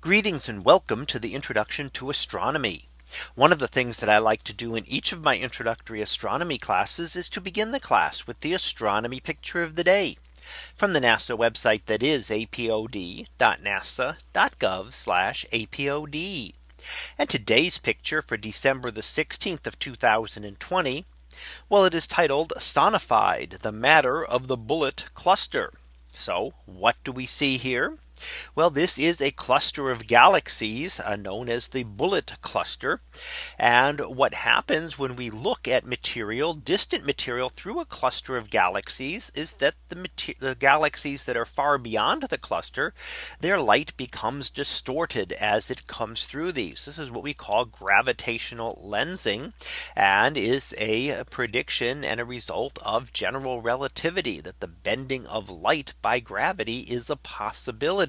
Greetings and welcome to the introduction to astronomy. One of the things that I like to do in each of my introductory astronomy classes is to begin the class with the astronomy picture of the day from the NASA website that is apod.nasa.gov apod. And today's picture for December the 16th of 2020. Well, it is titled Sonified the matter of the bullet cluster. So what do we see here? Well, this is a cluster of galaxies uh, known as the bullet cluster. And what happens when we look at material distant material through a cluster of galaxies is that the, the galaxies that are far beyond the cluster, their light becomes distorted as it comes through these. This is what we call gravitational lensing and is a prediction and a result of general relativity that the bending of light by gravity is a possibility.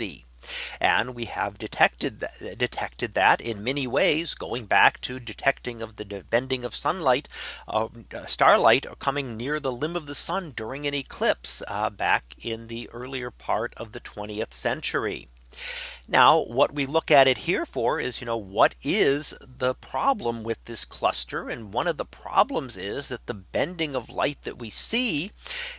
And we have detected that detected that in many ways going back to detecting of the bending of sunlight uh, starlight coming near the limb of the sun during an eclipse uh, back in the earlier part of the 20th century. Now what we look at it here for is, you know, what is the problem with this cluster? And one of the problems is that the bending of light that we see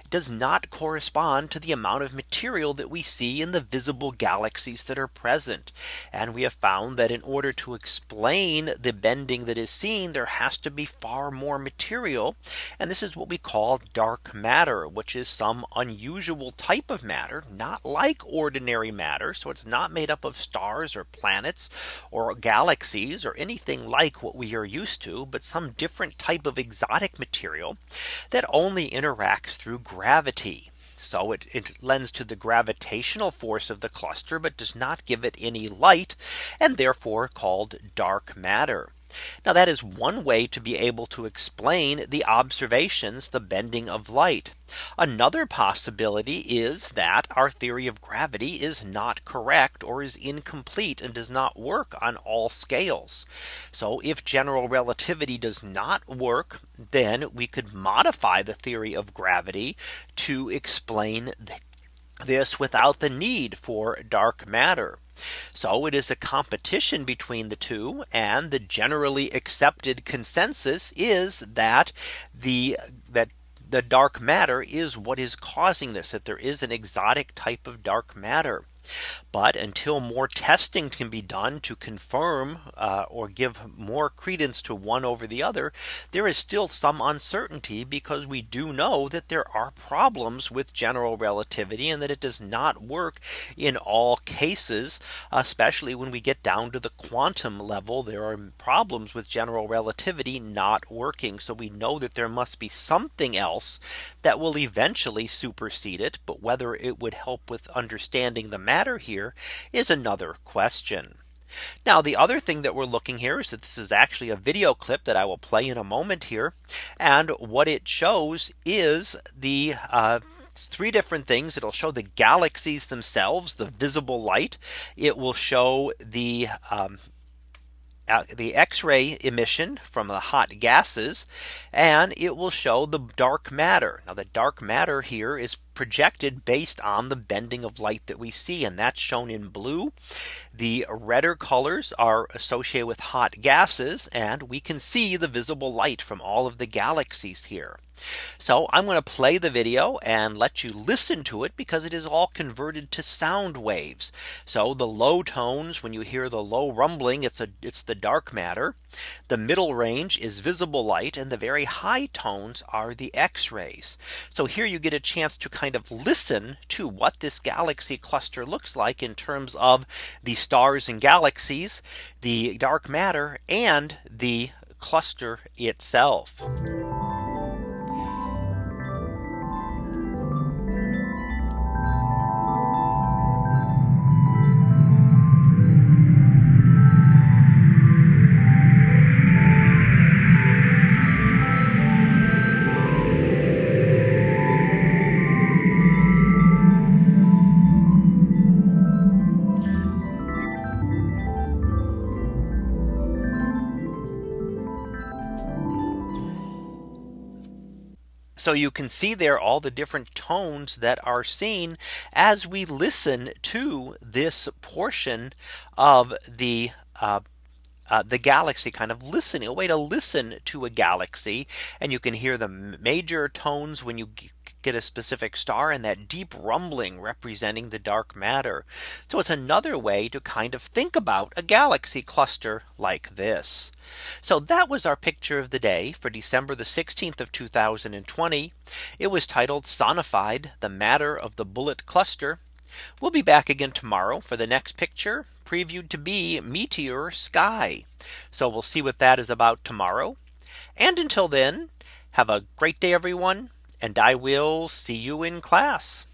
does not correspond to the amount of material that we see in the visible galaxies that are present. And we have found that in order to explain the bending that is seen, there has to be far more material. And this is what we call dark matter, which is some unusual type of matter, not like ordinary matter. So it's not made up up of stars or planets or galaxies or anything like what we are used to, but some different type of exotic material that only interacts through gravity. So it, it, lends to the gravitational force of the cluster, but does not give it any light and therefore called dark matter. Now that is one way to be able to explain the observations, the bending of light. Another possibility is that our theory of gravity is not correct or is incomplete and does not work on all scales. So if general relativity does not work, then we could modify the theory of gravity to explain this without the need for dark matter. So it is a competition between the two and the generally accepted consensus is that the that the dark matter is what is causing this that there is an exotic type of dark matter. But until more testing can be done to confirm uh, or give more credence to one over the other, there is still some uncertainty because we do know that there are problems with general relativity and that it does not work in all cases, especially when we get down to the quantum level. There are problems with general relativity not working. So we know that there must be something else that will eventually supersede it. But whether it would help with understanding the matter here is another question. Now the other thing that we're looking here is that this is actually a video clip that I will play in a moment here. And what it shows is the uh, three different things. It'll show the galaxies themselves, the visible light. It will show the um, the X-ray emission from the hot gases and it will show the dark matter. Now the dark matter here is projected based on the bending of light that we see and that's shown in blue. The redder colors are associated with hot gases and we can see the visible light from all of the galaxies here. So I'm going to play the video and let you listen to it because it is all converted to sound waves. So the low tones when you hear the low rumbling it's a it's the dark matter. The middle range is visible light and the very high tones are the X rays. So here you get a chance to kind of listen to what this galaxy cluster looks like in terms of the stars and galaxies, the dark matter and the cluster itself. So you can see there all the different tones that are seen as we listen to this portion of the uh, uh, the galaxy kind of listening a way to listen to a galaxy. And you can hear the major tones when you get a specific star and that deep rumbling representing the dark matter. So it's another way to kind of think about a galaxy cluster like this. So that was our picture of the day for December the 16th of 2020. It was titled Sonified the matter of the bullet cluster. We'll be back again tomorrow for the next picture previewed to be meteor sky. So we'll see what that is about tomorrow. And until then, have a great day, everyone and I will see you in class.